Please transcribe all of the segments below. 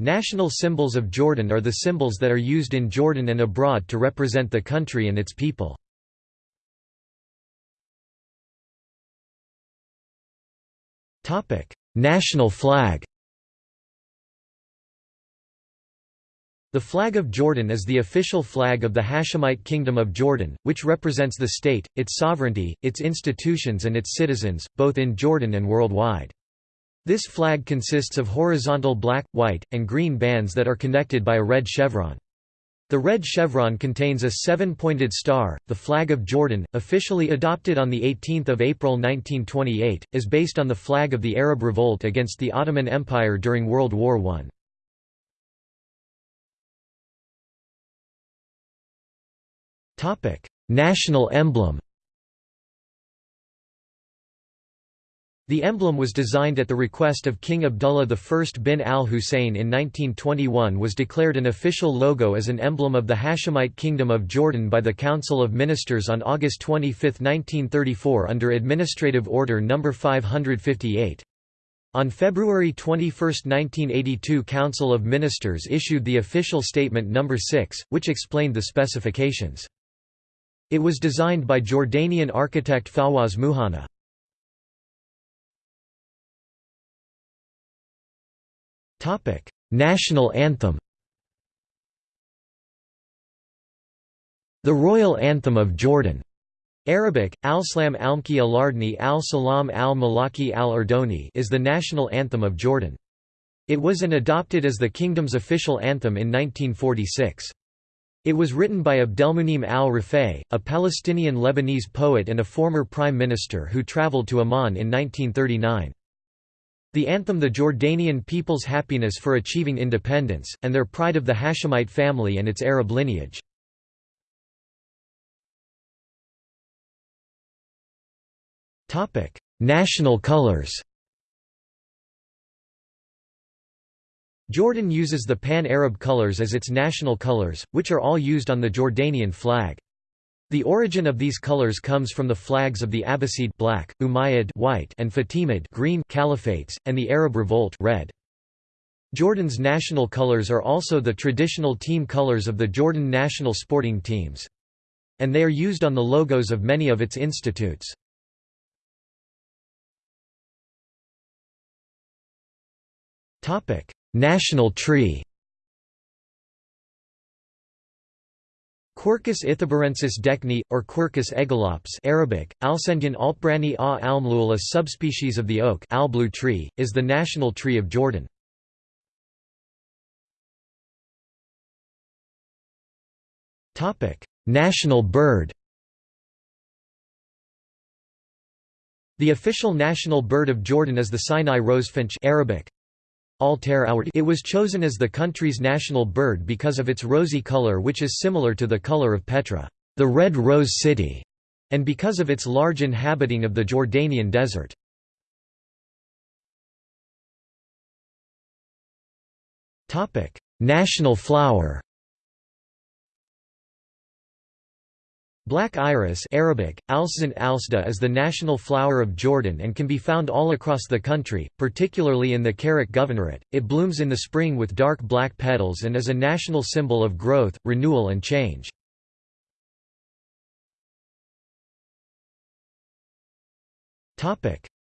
National symbols of Jordan are the symbols that are used in Jordan and abroad to represent the country and its people. National flag The flag of Jordan is the official flag of the Hashemite Kingdom of Jordan, which represents the state, its sovereignty, its institutions and its citizens, both in Jordan and worldwide. This flag consists of horizontal black, white, and green bands that are connected by a red chevron. The red chevron contains a seven-pointed star. The flag of Jordan, officially adopted on 18 April 1928, is based on the flag of the Arab revolt against the Ottoman Empire during World War I. Topic: National emblem The emblem was designed at the request of King Abdullah I bin al-Hussein in 1921 was declared an official logo as an emblem of the Hashemite Kingdom of Jordan by the Council of Ministers on August 25, 1934 under Administrative Order No. 558. On February 21, 1982 Council of Ministers issued the official Statement No. 6, which explained the specifications. It was designed by Jordanian architect Fawaz Muhanna. National anthem The Royal Anthem of Jordan Arabic, Al-Slam Almki al-Ardni al-Salam al-Malaki al-Urdoni is the national anthem of Jordan. It was and adopted as the kingdom's official anthem in 1946. It was written by Abdelmunim al-Rifai, a Palestinian Lebanese poet and a former prime minister who traveled to Amman in 1939. The anthem the Jordanian people's happiness for achieving independence, and their pride of the Hashemite family and its Arab lineage. National colors Jordan uses the Pan-Arab colors as its national colors, which are all used on the Jordanian flag. The origin of these colors comes from the flags of the Abbasid black, Umayyad white, and Fatimid green caliphates, and the Arab Revolt red. Jordan's national colors are also the traditional team colors of the Jordan national sporting teams. And they are used on the logos of many of its institutes. National tree Quercus ithaburensis dekni, or Quercus aegilops Arabic, Alsendyan altbrani a almlul a subspecies of the oak blue tree, is the national tree of Jordan. national bird The official national bird of Jordan is the Sinai rosefinch Arabic, it was chosen as the country's national bird because of its rosy color which is similar to the color of Petra, the Red Rose City, and because of its large inhabiting of the Jordanian desert. National flower Black iris Arabic, alsda is the national flower of Jordan and can be found all across the country, particularly in the Karak Governorate. It blooms in the spring with dark black petals and is a national symbol of growth, renewal and change.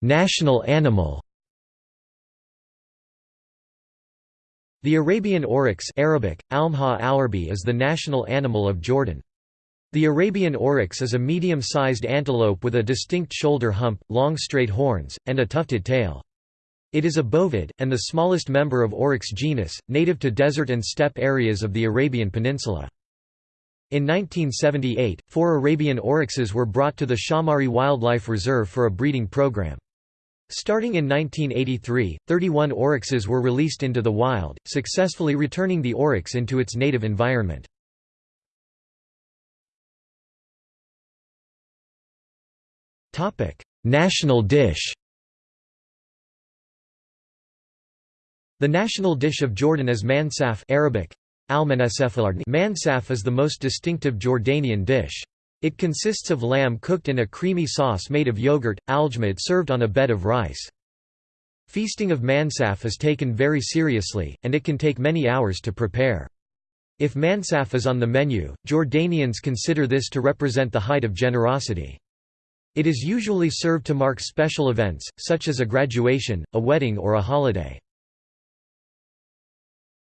national animal The Arabian oryx Arabic, Almha is the national animal of Jordan. The Arabian oryx is a medium-sized antelope with a distinct shoulder hump, long straight horns, and a tufted tail. It is a bovid, and the smallest member of Oryx genus, native to desert and steppe areas of the Arabian Peninsula. In 1978, four Arabian oryxes were brought to the Shaumari Wildlife Reserve for a breeding program. Starting in 1983, 31 oryxes were released into the wild, successfully returning the oryx into its native environment. National dish The national dish of Jordan is mansaf Arabic, Mansaf is the most distinctive Jordanian dish. It consists of lamb cooked in a creamy sauce made of yogurt, aljmad served on a bed of rice. Feasting of mansaf is taken very seriously, and it can take many hours to prepare. If mansaf is on the menu, Jordanians consider this to represent the height of generosity. It is usually served to mark special events, such as a graduation, a wedding or a holiday.